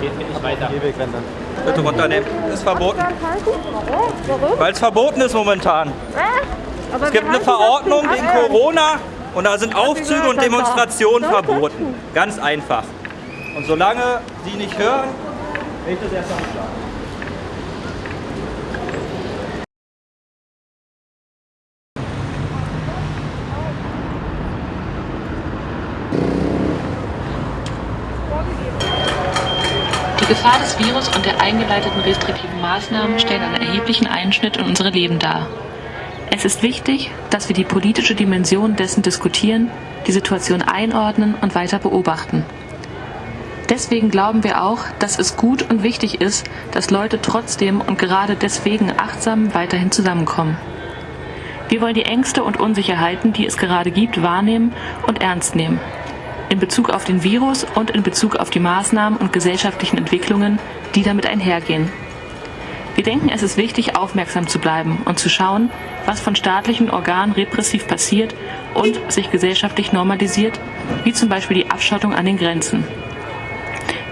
Geht mir nicht weiter. Bitte runternehmen. Ist verboten. Warum? Weil es verboten ist momentan. Aber Es gibt eine Verordnung wegen Corona und da sind Aufzüge und Demonstrationen verboten. Ganz einfach. Und solange Sie nicht hören, will ich das erst mal sagen. Die Gefahr des Virus und der eingeleiteten restriktiven Maßnahmen stellen einen erheblichen Einschnitt in unsere Leben dar. Es ist wichtig, dass wir die politische Dimension dessen diskutieren, die Situation einordnen und weiter beobachten. Deswegen glauben wir auch, dass es gut und wichtig ist, dass Leute trotzdem und gerade deswegen achtsam weiterhin zusammenkommen. Wir wollen die Ängste und Unsicherheiten, die es gerade gibt, wahrnehmen und ernst nehmen. In Bezug auf den Virus und in Bezug auf die Maßnahmen und gesellschaftlichen Entwicklungen, die damit einhergehen. Wir denken, es ist wichtig, aufmerksam zu bleiben und zu schauen, was von staatlichen Organen repressiv passiert und sich gesellschaftlich normalisiert, wie zum Beispiel die Abschottung an den Grenzen.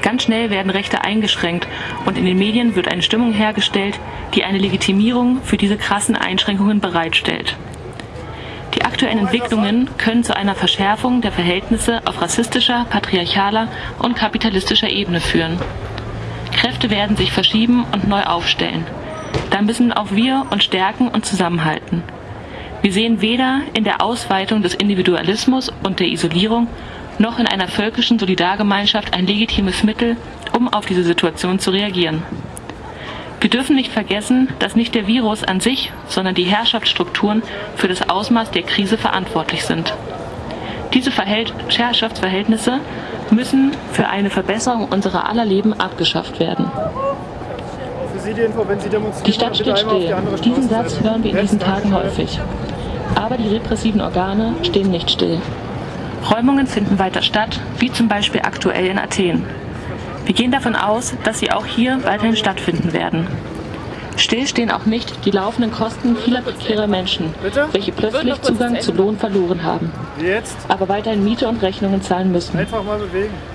Ganz schnell werden Rechte eingeschränkt und in den Medien wird eine Stimmung hergestellt, die eine Legitimierung für diese krassen Einschränkungen bereitstellt. Die aktuellen Entwicklungen können zu einer Verschärfung der Verhältnisse auf rassistischer, patriarchaler und kapitalistischer Ebene führen. Kräfte werden sich verschieben und neu aufstellen. Da müssen auch wir uns stärken und zusammenhalten. Wir sehen weder in der Ausweitung des Individualismus und der Isolierung noch in einer völkischen Solidargemeinschaft ein legitimes Mittel, um auf diese Situation zu reagieren. Wir dürfen nicht vergessen, dass nicht der Virus an sich, sondern die Herrschaftsstrukturen für das Ausmaß der Krise verantwortlich sind. Diese Verhält Herrschaftsverhältnisse müssen für eine Verbesserung unserer aller Leben abgeschafft werden. Für Sie die Info, wenn Sie demonstrieren, Die Stadt steht still. Diesen. Satz hören wir in diesen Tagen häufig. Aber die repressiven Organe stehen nicht still. Räumungen finden weiter statt, wie zum Beispiel aktuell in Athen. Wir gehen davon aus, dass sie auch hier weiterhin stattfinden werden. Still stehen auch nicht die laufenden Kosten vieler prekärer Menschen, Bitte? welche plötzlich Zugang zu Lohn verloren haben, jetzt? aber weiterhin Miete und Rechnungen zahlen müssen.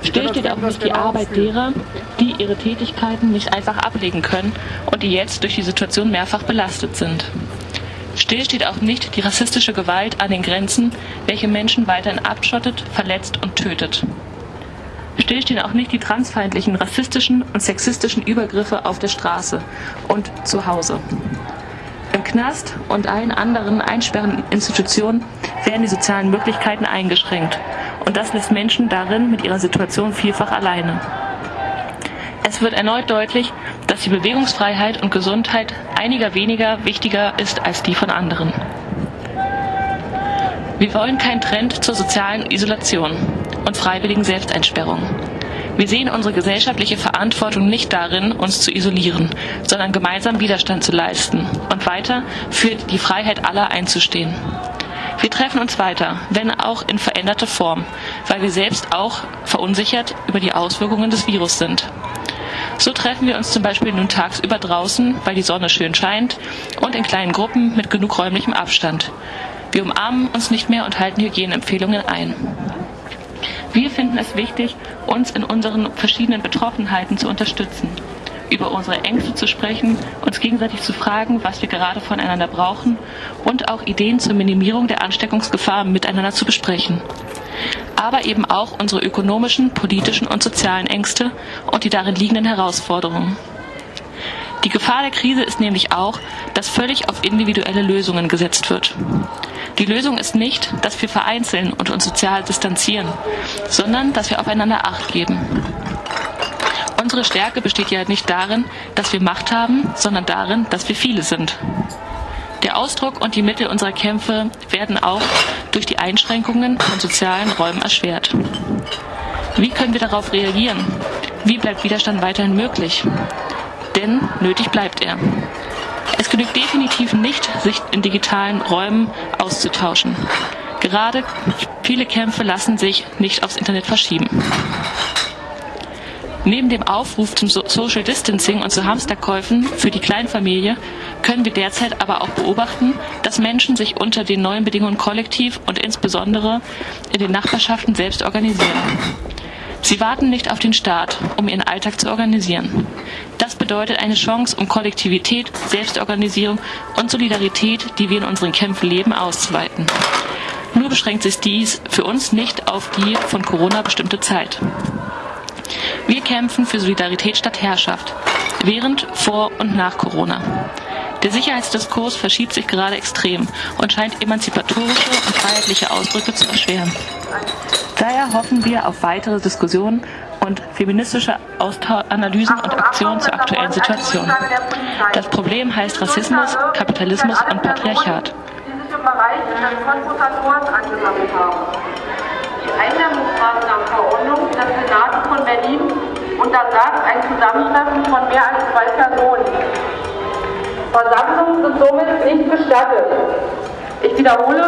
Still steht auch nicht die genau Arbeit derer, die ihre Tätigkeiten nicht einfach ablegen können und die jetzt durch die Situation mehrfach belastet sind. Still steht auch nicht die rassistische Gewalt an den Grenzen, welche Menschen weiterhin abschottet, verletzt und tötet. Still stehen auch nicht die transfeindlichen, rassistischen und sexistischen Übergriffe auf der Straße und zu Hause. Im Knast und allen anderen einsperrenden Institutionen werden die sozialen Möglichkeiten eingeschränkt. Und das lässt Menschen darin mit ihrer Situation vielfach alleine. Es wird erneut deutlich, dass die Bewegungsfreiheit und Gesundheit einiger weniger wichtiger ist als die von anderen. Wir wollen keinen Trend zur sozialen Isolation und freiwilligen Selbsteinsperrung. Wir sehen unsere gesellschaftliche Verantwortung nicht darin, uns zu isolieren, sondern gemeinsam Widerstand zu leisten und weiter für die Freiheit aller einzustehen. Wir treffen uns weiter, wenn auch in veränderter Form, weil wir selbst auch verunsichert über die Auswirkungen des Virus sind. So treffen wir uns zum Beispiel nun tagsüber draußen, weil die Sonne schön scheint und in kleinen Gruppen mit genug räumlichem Abstand. Wir umarmen uns nicht mehr und halten Hygieneempfehlungen ein. Wir finden es wichtig, uns in unseren verschiedenen Betroffenheiten zu unterstützen, über unsere Ängste zu sprechen, uns gegenseitig zu fragen, was wir gerade voneinander brauchen und auch Ideen zur Minimierung der Ansteckungsgefahr miteinander zu besprechen. Aber eben auch unsere ökonomischen, politischen und sozialen Ängste und die darin liegenden Herausforderungen. Die Gefahr der Krise ist nämlich auch, dass völlig auf individuelle Lösungen gesetzt wird. Die Lösung ist nicht, dass wir vereinzeln und uns sozial distanzieren, sondern dass wir aufeinander Acht geben. Unsere Stärke besteht ja nicht darin, dass wir Macht haben, sondern darin, dass wir viele sind. Der Ausdruck und die Mittel unserer Kämpfe werden auch durch die Einschränkungen von sozialen Räumen erschwert. Wie können wir darauf reagieren? Wie bleibt Widerstand weiterhin möglich? Denn nötig bleibt er. Es genügt definitiv nicht, sich in digitalen Räumen auszutauschen. Gerade viele Kämpfe lassen sich nicht aufs Internet verschieben. Neben dem Aufruf zum So- Social Distancing und zu Hamsterkäufen für die Kleinfamilie können wir derzeit aber auch beobachten, dass Menschen sich unter den neuen Bedingungen kollektiv und insbesondere in den Nachbarschaften selbst organisieren. Sie warten nicht auf den Staat, um ihren Alltag zu organisieren. Das bedeutet eine Chance, um Kollektivität, Selbstorganisierung und Solidarität, die wir in unseren Kämpfen leben, auszuweiten. Nur beschränkt sich dies für uns nicht auf die von Corona bestimmte Zeit. Wir kämpfen für Solidarität statt Herrschaft, während, vor und nach Corona. Der Sicherheitsdiskurs verschiebt sich gerade extrem und scheint emanzipatorische und freiheitliche Ausdrücke zu erschweren. Daher hoffen wir auf weitere Diskussionen und feministische Austau Analysen und Aktionen zur aktuellen Situation. Das Problem heißt Rassismus, Kapitalismus und Patriarchat. Bereich angesammelt haben. Die Eindämmungsmaßnahmenverordnung des Senats von Berlin untersagt ein Zusammentreffen von mehr als zwei Personen. Somit nicht gestattet. Ich wiederhole,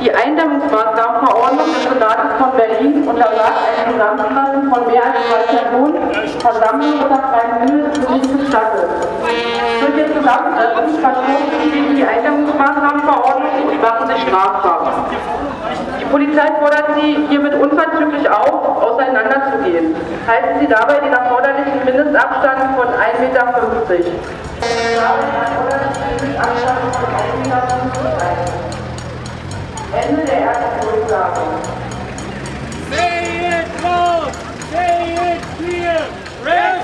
die Eindämmungsmaßnahmenverordnung des Senats von Berlin untersagt ein Zusammentreffen von mehr als zwei Personen. Versammlungen unter freiem sind nicht gestattet. Durch ihr Zusammentreffen verstoßen sie gegen die Eindämmungsmaßnahmenverordnung und machen sich strafbar. Die Polizei fordert Sie hiermit unverzüglich auf, auseinanderzugehen. Halten Sie dabei den erforderlichen Mindestabstand 1,50 Ende der ersten. Say it loud! Say it clear! Raise